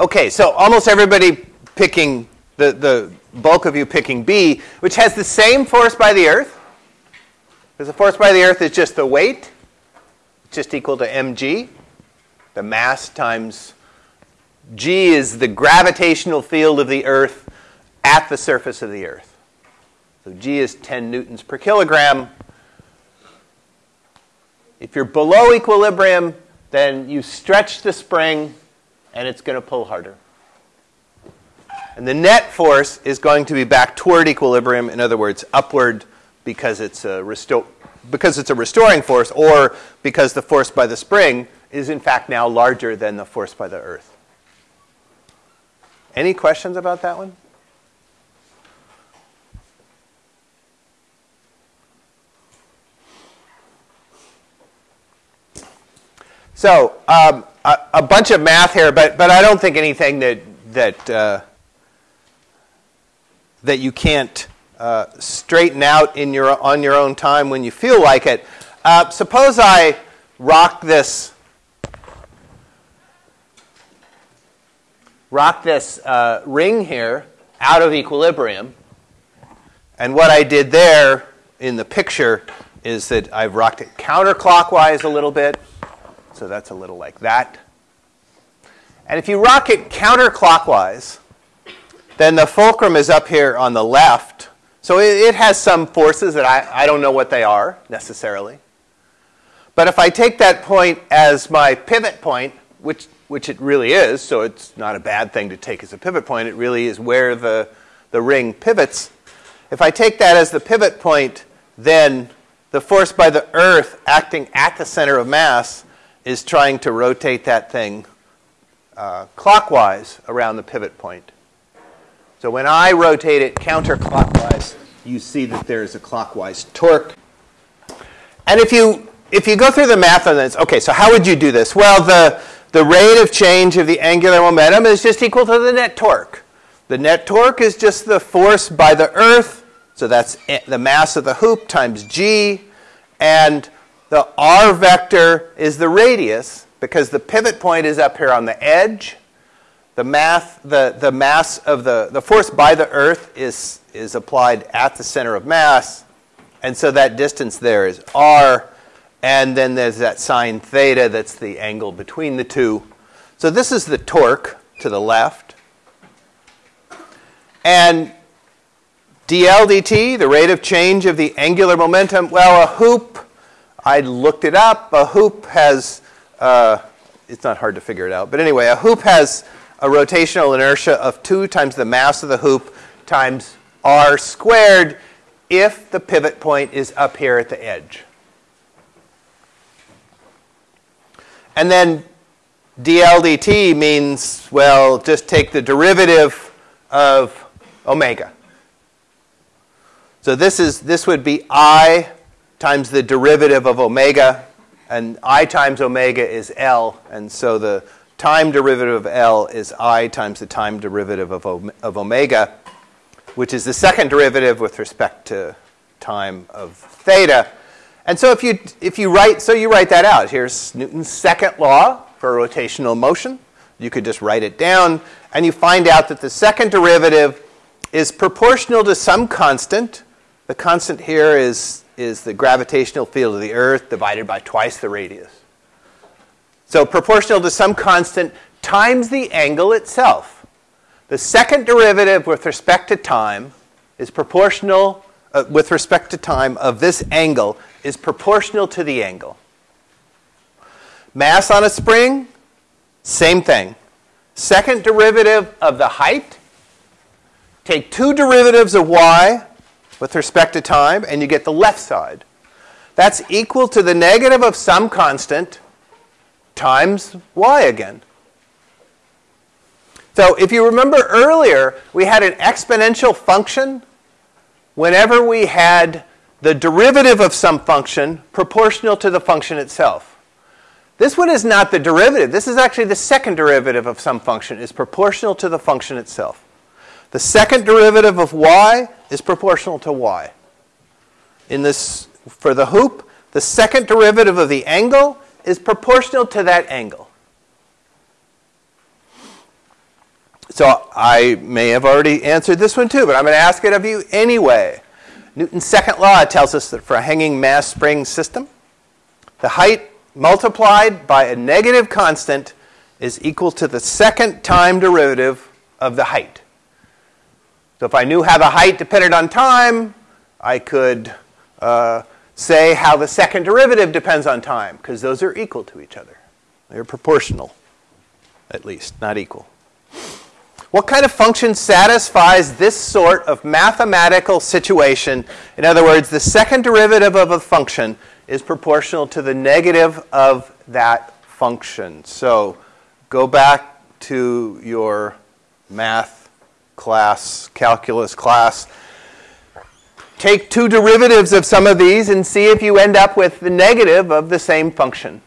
Okay, so almost everybody picking, the, the bulk of you picking B, which has the same force by the Earth. Because the force by the Earth is just the weight, just equal to mg. The mass times g is the gravitational field of the Earth at the surface of the Earth. So g is 10 newtons per kilogram. If you're below equilibrium, then you stretch the spring and it's going to pull harder. And the net force is going to be back toward equilibrium, in other words, upward because it's a, resto- because it's a restoring force or because the force by the spring is in fact now larger than the force by the earth. Any questions about that one? So um, a, a, bunch of math here, but, but I don't think anything that, that, uh, that you can't uh, straighten out in your, on your own time when you feel like it. Uh, suppose I rock this, rock this uh, ring here out of equilibrium. And what I did there in the picture is that I've rocked it counterclockwise a little bit so that's a little like that. And if you rock it counterclockwise, then the fulcrum is up here on the left. So it, it has some forces that I, I don't know what they are necessarily. But if I take that point as my pivot point, which, which it really is, so it's not a bad thing to take as a pivot point, it really is where the, the ring pivots. If I take that as the pivot point, then the force by the Earth acting at the center of mass is trying to rotate that thing uh, clockwise around the pivot point. So when I rotate it counterclockwise, you see that there is a clockwise torque. And if you if you go through the math on this, okay, so how would you do this? Well, the the rate of change of the angular momentum is just equal to the net torque. The net torque is just the force by the earth, so that's the mass of the hoop times g, and the r vector is the radius because the pivot point is up here on the edge. The, math, the, the mass of the, the force by the Earth is, is applied at the center of mass. And so that distance there is r. And then there's that sine theta that's the angle between the two. So this is the torque to the left. And dl dt, the rate of change of the angular momentum, well, a hoop I looked it up. A hoop has, uh, it's not hard to figure it out, but anyway, a hoop has a rotational inertia of 2 times the mass of the hoop times r squared if the pivot point is up here at the edge. And then dl dt means, well, just take the derivative of omega. So this is this would be i times the derivative of omega, and i times omega is L, and so the time derivative of L is i times the time derivative of, of omega, which is the second derivative with respect to time of theta. And so if you, if you write, so you write that out. Here's Newton's second law for rotational motion. You could just write it down, and you find out that the second derivative is proportional to some constant. The constant here is is the gravitational field of the Earth divided by twice the radius. So proportional to some constant times the angle itself. The second derivative with respect to time is proportional, uh, with respect to time of this angle, is proportional to the angle. Mass on a spring, same thing. Second derivative of the height, take two derivatives of y, with respect to time, and you get the left side. That's equal to the negative of some constant times y again. So if you remember earlier, we had an exponential function whenever we had the derivative of some function proportional to the function itself. This one is not the derivative. This is actually the second derivative of some function is proportional to the function itself. The second derivative of y is proportional to y. In this, for the hoop, the second derivative of the angle is proportional to that angle. So I may have already answered this one too, but I'm going to ask it of you anyway. Newton's second law tells us that for a hanging mass spring system, the height multiplied by a negative constant is equal to the second time derivative of the height. So if I knew how the height depended on time, I could uh, say how the second derivative depends on time, because those are equal to each other. They're proportional, at least, not equal. What kind of function satisfies this sort of mathematical situation? In other words, the second derivative of a function is proportional to the negative of that function. So go back to your math class, calculus class. Take two derivatives of some of these and see if you end up with the negative of the same function.